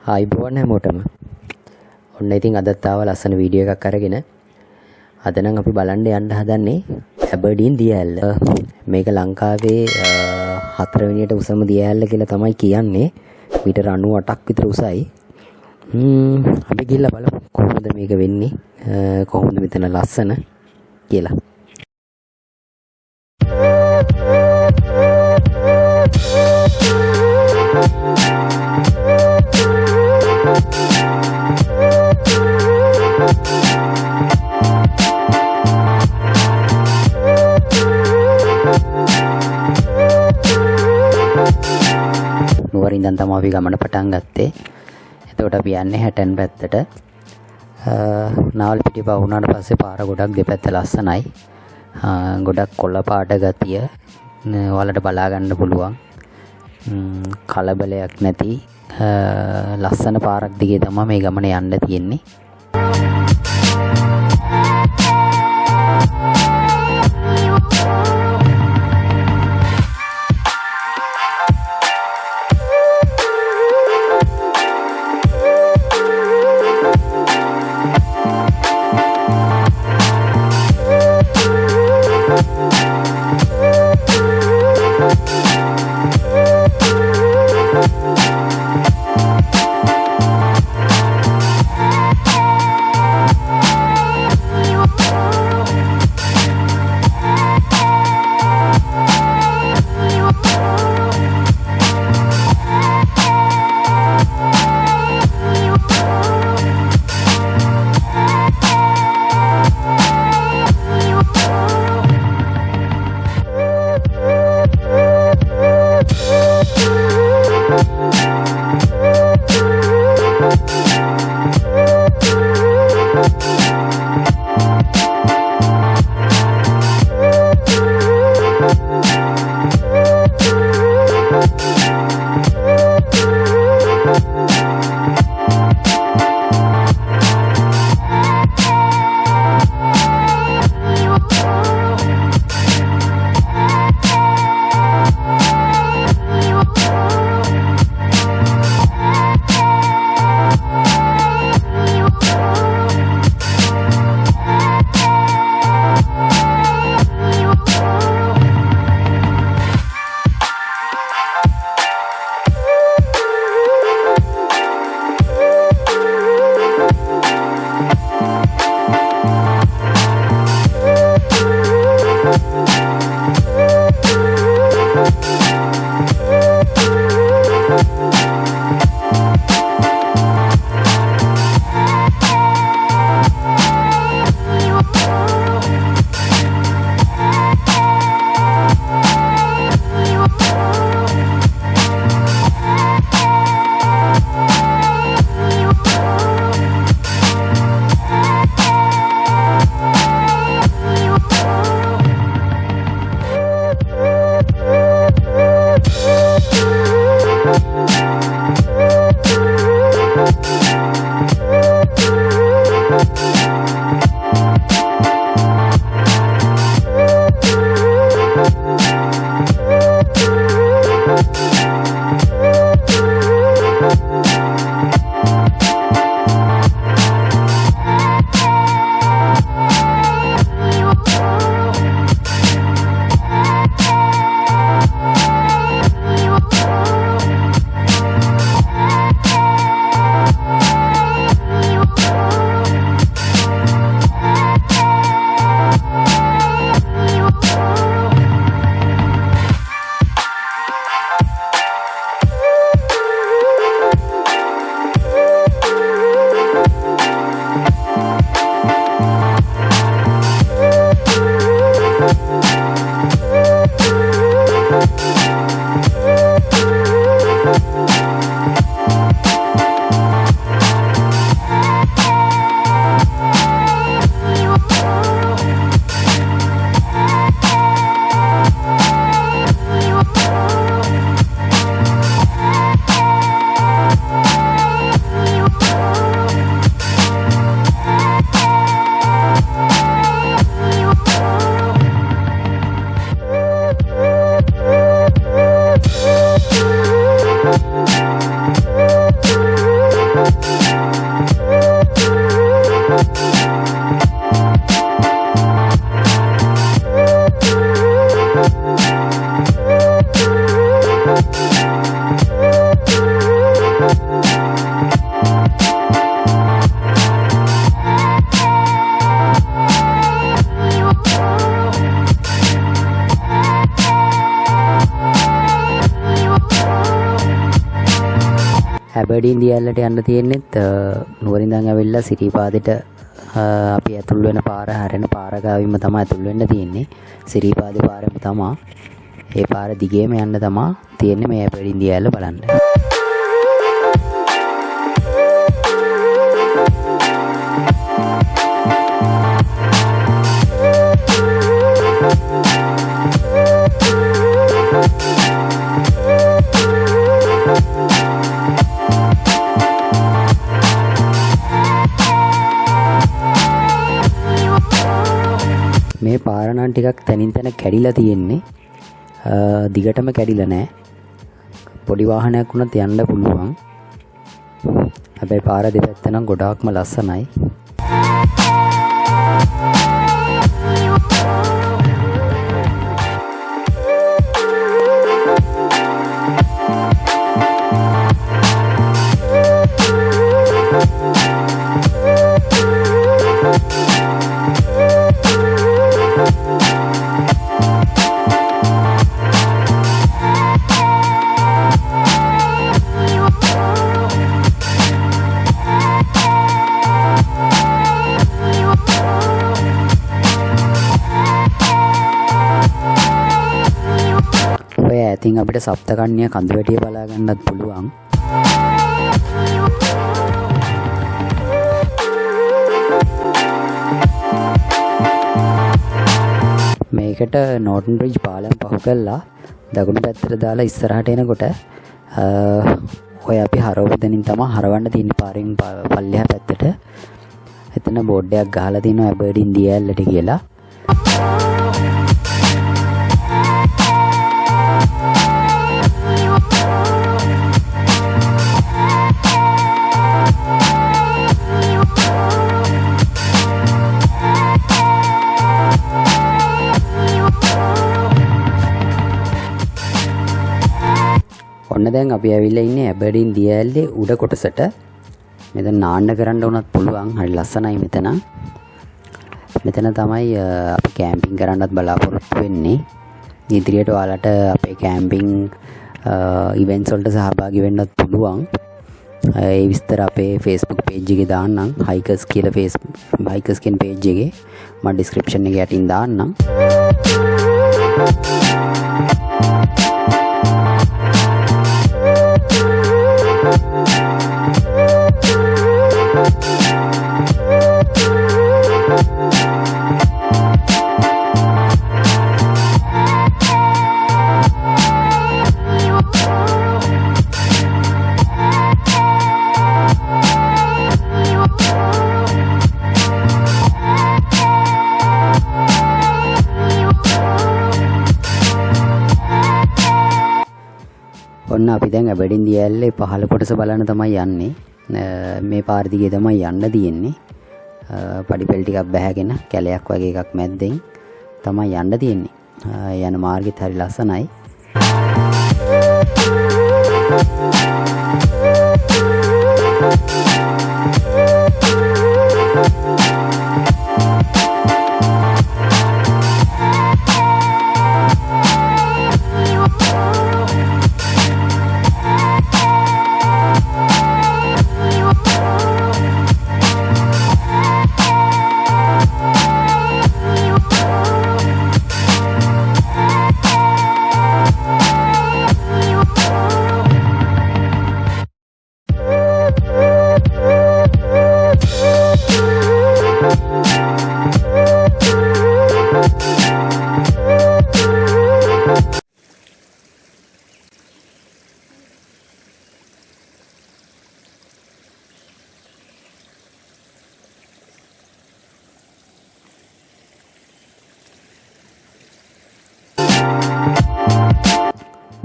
ආයිබෝවන් හැමෝටම. ඔන්න ඉතින් අදත් ආව ලස්සන වීඩියෝ එකක් අරගෙන අද නම් අපි බලන්න යන්න හදන්නේ ඇබර්ඩීන් දියඇල්ල මේක ලංකාවේ හතරවෙනියට උසම දියඇල්ල කියලා තමයි කියන්නේ. මීටර් 98ක් විතර උසයි. අපි ගිහිල්ලා බලමු කොහොමද මේක වෙන්නේ. කොහොමද මෙතන ලස්සන කියලා. ඉඳන් තමයි අපි ගමන පටන් ගත්තේ. එතකොට අපි යන්නේ හැටන් පැත්තට. නාවල් පිටිය පහ වුණාට පස්සේ පාර ගොඩක් දෙපැත්ත ලස්සනයි. ගොඩක් කොළ පාට ගතිය ඔයාලට බලා ගන්න පුළුවන්. කලබලයක් නැති ලස්සන පාරක් දිගේ තමයි මේ ගමන යන්න තියෙන්නේ. ඇබඩීන් දියල්ලට යන්න තියෙන්නෙත් නුවරින්දන් ඇවිල්ලා සිරිපාදට අපි ඇතුල් වෙන පාර හැරෙන පාරගාවිම තමා ඇතුල් වෙන්න තියෙන්නේ. සිරිපාද පාරම තමා. ඒ පාර දිගේම යන්න තමා තියෙන්නේ මේ ඇබඩීන් දියල්ල බලන්න. මේ පාරණන් ටිකක් තැනින් තැන කැඩිලා තියෙන්නේ. දිගටම කැඩිල නෑ. පොඩි වාහනයක් වුණත් යන්න පුළුවන්. හැබැයි පාර දෙපැත්තනම් ගොඩාක්ම ලස්සනයි. ඔය ඇතින් අපිට සප්තකන්‍ය කඳුවැටිය බලාගන්නත් පුළුවන්. මේකට නෝටන් රිජ් පාලම් පහු කල්ලා දකුණු පැත්තර දාලා ඉස්සරහට එනකොට ඔය අපි හරෝපදනින් තම හරවන්න තින් පාරින් පල්ලහ පැත්තට. එතන බෝඩ්ඩයක් ගහලා තිනවා ඇබඩින් දියල්ලට කියලා. ඔන්න දැන් අපි ඇවිල්ලා ඉන්නේ ඇබඩින් දියඇල්ලේ උඩ කොටසට. මෙතන නාන්න කරන්න උනත් පුළුවන්. හරි ලස්සනයි මෙතන. මෙතන තමයි අපි කෑම්පින් කරන්නත් බලාපොරොත්තු වෙන්නේ. ඉදිරියට ඔයාලට අපේ කෑම්පින් ඉවෙන්ට්ස් වලට සහභාගී වෙන්නත් පුළුවන්. ඒ විස්තර අපේ ෆේස්බුක් පේජ් එකේ දාන්නම්. හයිකර්ස් කියලා ෆේස් හයිකර්ස් කියන පේජ් එකේ. මම ඩිස්ක්‍රිප්ෂන් එකේ යටින් දාන්නම්. ඔන්න අපි දැන් ඇබඩින් දියල්ලේ පහළ කොටස බලන්න තමයි යන්නේ. මේ පාර්දිගේ තමයි යන්න තියෙන්නේ. පඩිපෙල් ටිකක් බැහැගෙන කැලයක් වගේ එකක් මැද්දෙන් තමයි යන්න තියෙන්නේ. යන මාර්ගෙත් හරි ලස්සනයි.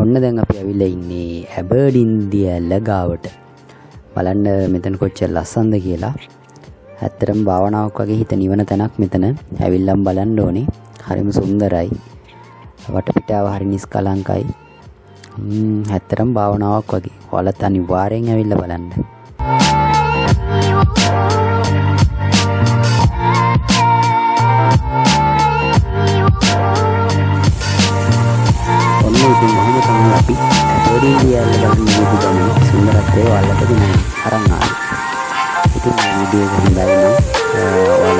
ඔන්න දැන් අපි ඇවිල්ලා ඉන්නේ ඇබර්ඩින් දියැල්ල ගාවට බලන්න මෙතන කොච්චර ලස්සනද කියලා. ඇත්තටම භාවනාවක් වගේ හිත නිවන තැනක් මෙතන. ඇවිල්ලම් බලන්න ඕනේ. හරිම සුන්දරයි. වටපිටාව හරි නිස්කලංකයි. ඇත්තටම භාවනාවක් වගේ. ඔයාලත් අනිවාර්යෙන් ඇවිල්ලා බලන්න. ඔන්න ඉතින් මම තමයි අපි ඇබඩින් දියල්ල බලන්න විදිහම සුන්දරත්වය ඔයාලට ගෙනයි අරන් ආවේ. ඉතින් මේ වීඩියෝ එක හොඳයි නම් ඔයාලට